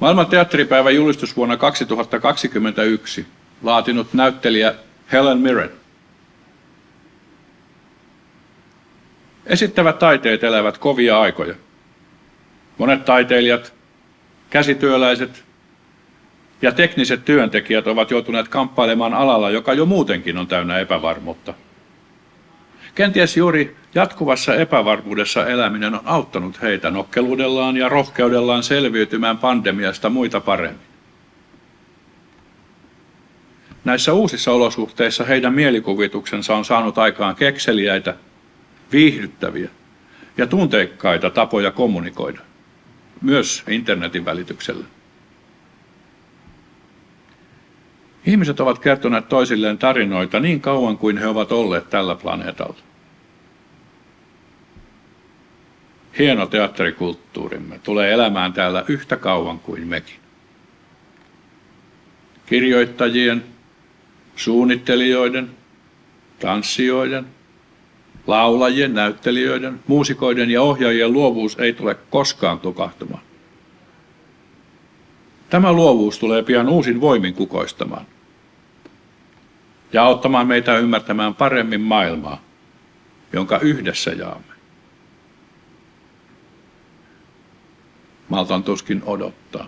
Maailman teatteripäivän julistus vuonna 2021 laatinut näyttelijä Helen Mirren. Esittävät taiteet elävät kovia aikoja. Monet taiteilijat, käsityöläiset ja tekniset työntekijät ovat joutuneet kamppailemaan alalla, joka jo muutenkin on täynnä epävarmuutta. Kenties juuri jatkuvassa epävarmuudessa eläminen on auttanut heitä nokkeluudellaan ja rohkeudellaan selviytymään pandemiasta muita paremmin. Näissä uusissa olosuhteissa heidän mielikuvituksensa on saanut aikaan kekseliäitä, viihdyttäviä ja tunteikkaita tapoja kommunikoida, myös internetin välityksellä. Ihmiset ovat kertoneet toisilleen tarinoita niin kauan kuin he ovat olleet tällä planeetalla. Hieno teatterikulttuurimme tulee elämään täällä yhtä kauan kuin mekin. Kirjoittajien, suunnittelijoiden, tanssijoiden, laulajien, näyttelijöiden, muusikoiden ja ohjaajien luovuus ei tule koskaan tukahtumaan. Tämä luovuus tulee pian uusin voimin kukoistamaan ja auttamaan meitä ymmärtämään paremmin maailmaa, jonka yhdessä jaamme. Maltan tuskin odottaa.